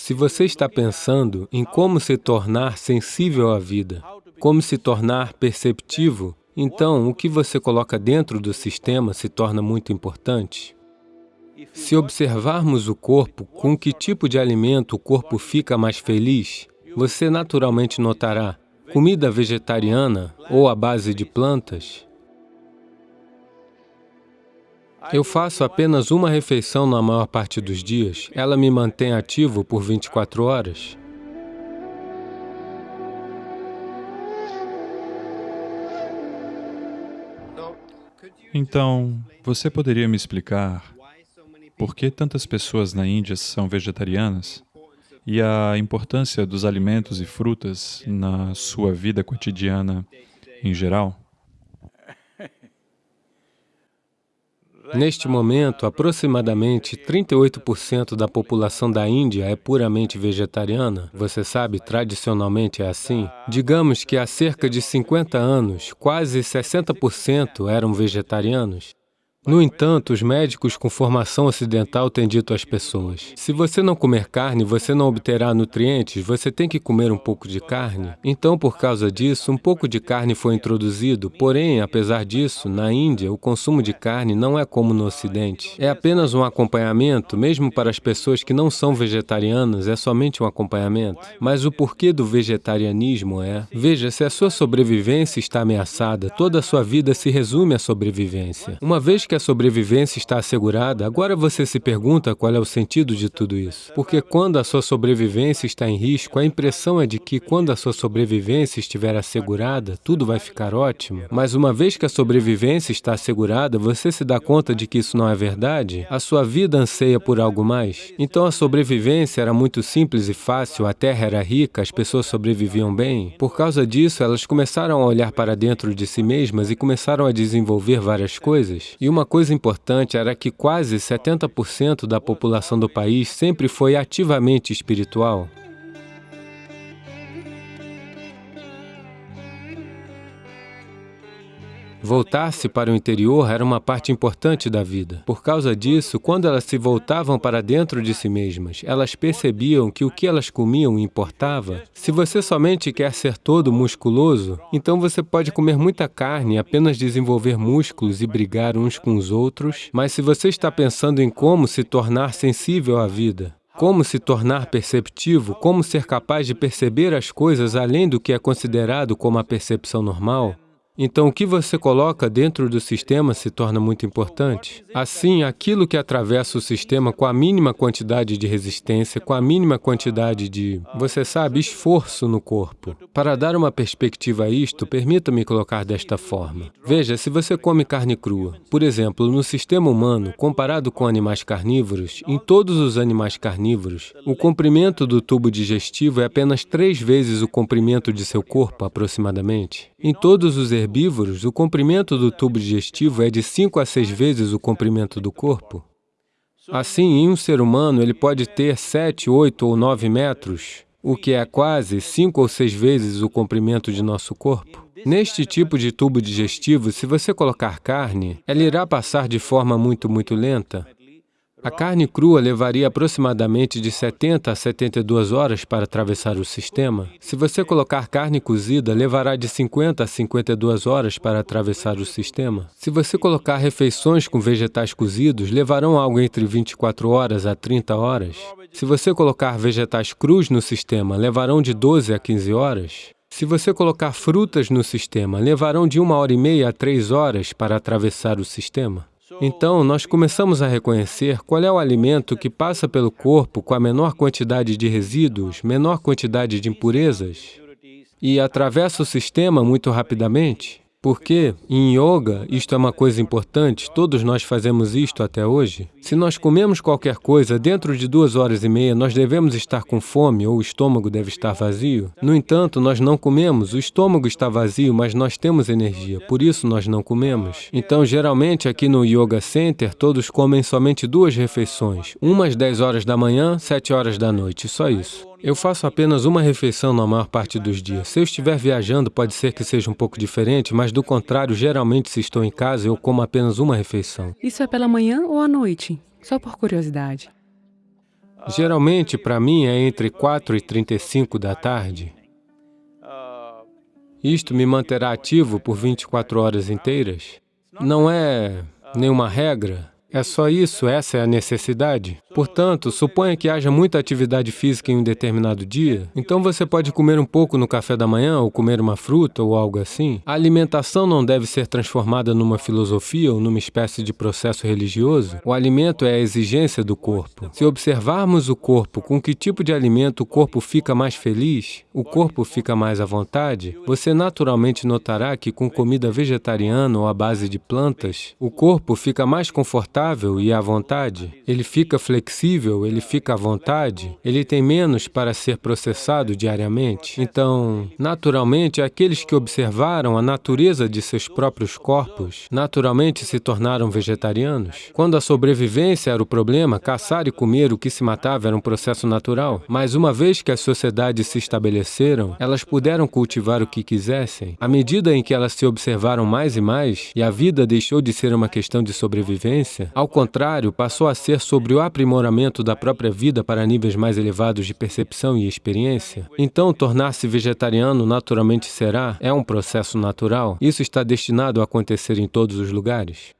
Se você está pensando em como se tornar sensível à vida, como se tornar perceptivo, então o que você coloca dentro do sistema se torna muito importante. Se observarmos o corpo, com que tipo de alimento o corpo fica mais feliz, você naturalmente notará comida vegetariana ou à base de plantas, eu faço apenas uma refeição na maior parte dos dias. Ela me mantém ativo por 24 horas. Então, você poderia me explicar por que tantas pessoas na Índia são vegetarianas e a importância dos alimentos e frutas na sua vida cotidiana em geral? Neste momento, aproximadamente 38% da população da Índia é puramente vegetariana. Você sabe, tradicionalmente é assim. Digamos que há cerca de 50 anos, quase 60% eram vegetarianos. No entanto, os médicos com formação ocidental têm dito às pessoas, se você não comer carne, você não obterá nutrientes, você tem que comer um pouco de carne. Então, por causa disso, um pouco de carne foi introduzido, porém, apesar disso, na Índia, o consumo de carne não é como no Ocidente. É apenas um acompanhamento, mesmo para as pessoas que não são vegetarianas, é somente um acompanhamento. Mas o porquê do vegetarianismo é, veja, se a sua sobrevivência está ameaçada, toda a sua vida se resume à sobrevivência. Uma vez que sobrevivência está assegurada, agora você se pergunta qual é o sentido de tudo isso. Porque quando a sua sobrevivência está em risco, a impressão é de que quando a sua sobrevivência estiver assegurada, tudo vai ficar ótimo. Mas uma vez que a sobrevivência está assegurada, você se dá conta de que isso não é verdade? A sua vida anseia por algo mais? Então a sobrevivência era muito simples e fácil, a terra era rica, as pessoas sobreviviam bem. Por causa disso, elas começaram a olhar para dentro de si mesmas e começaram a desenvolver várias coisas. E uma coisa importante era que quase 70% da população do país sempre foi ativamente espiritual. Voltar-se para o interior era uma parte importante da vida. Por causa disso, quando elas se voltavam para dentro de si mesmas, elas percebiam que o que elas comiam importava. Se você somente quer ser todo musculoso, então você pode comer muita carne e apenas desenvolver músculos e brigar uns com os outros, mas se você está pensando em como se tornar sensível à vida, como se tornar perceptivo, como ser capaz de perceber as coisas além do que é considerado como a percepção normal, então, o que você coloca dentro do sistema se torna muito importante. Assim, aquilo que atravessa o sistema com a mínima quantidade de resistência, com a mínima quantidade de, você sabe, esforço no corpo. Para dar uma perspectiva a isto, permita-me colocar desta forma. Veja, se você come carne crua, por exemplo, no sistema humano, comparado com animais carnívoros, em todos os animais carnívoros, o comprimento do tubo digestivo é apenas três vezes o comprimento de seu corpo, aproximadamente. Em todos os herbívoros, o comprimento do tubo digestivo é de 5 a 6 vezes o comprimento do corpo. Assim, em um ser humano, ele pode ter 7, 8 ou 9 metros, o que é quase 5 ou 6 vezes o comprimento de nosso corpo. Neste tipo de tubo digestivo, se você colocar carne, ela irá passar de forma muito, muito lenta. A carne crua levaria aproximadamente de 70 a 72 horas para atravessar o sistema. Se você colocar carne cozida, levará de 50 a 52 horas para atravessar o sistema. Se você colocar refeições com vegetais cozidos, levarão algo entre 24 horas a 30 horas. Se você colocar vegetais crus no sistema, levarão de 12 a 15 horas. Se você colocar frutas no sistema, levarão de uma hora e meia a três horas para atravessar o sistema. Então, nós começamos a reconhecer qual é o alimento que passa pelo corpo com a menor quantidade de resíduos, menor quantidade de impurezas, e atravessa o sistema muito rapidamente. Porque, em yoga, isto é uma coisa importante, todos nós fazemos isto até hoje. Se nós comemos qualquer coisa, dentro de duas horas e meia, nós devemos estar com fome ou o estômago deve estar vazio. No entanto, nós não comemos, o estômago está vazio, mas nós temos energia, por isso nós não comemos. Então, geralmente, aqui no Yoga Center, todos comem somente duas refeições, uma às 10 horas da manhã, 7 horas da noite, só isso. Eu faço apenas uma refeição na maior parte dos dias. Se eu estiver viajando, pode ser que seja um pouco diferente, mas do contrário, geralmente se estou em casa, eu como apenas uma refeição. Isso é pela manhã ou à noite? Só por curiosidade. Geralmente, para mim, é entre 4 e 35 da tarde. Isto me manterá ativo por 24 horas inteiras. Não é nenhuma regra, é só isso, essa é a necessidade. Portanto, suponha que haja muita atividade física em um determinado dia, então você pode comer um pouco no café da manhã, ou comer uma fruta, ou algo assim. A alimentação não deve ser transformada numa filosofia ou numa espécie de processo religioso. O alimento é a exigência do corpo. Se observarmos o corpo, com que tipo de alimento o corpo fica mais feliz, o corpo fica mais à vontade, você naturalmente notará que com comida vegetariana ou à base de plantas, o corpo fica mais confortável confortável e à vontade, ele fica flexível, ele fica à vontade, ele tem menos para ser processado diariamente. Então, naturalmente, aqueles que observaram a natureza de seus próprios corpos, naturalmente se tornaram vegetarianos. Quando a sobrevivência era o problema, caçar e comer o que se matava era um processo natural. Mas uma vez que as sociedades se estabeleceram, elas puderam cultivar o que quisessem. À medida em que elas se observaram mais e mais, e a vida deixou de ser uma questão de sobrevivência, ao contrário, passou a ser sobre o aprimoramento da própria vida para níveis mais elevados de percepção e experiência. Então, tornar-se vegetariano naturalmente será, é um processo natural. Isso está destinado a acontecer em todos os lugares.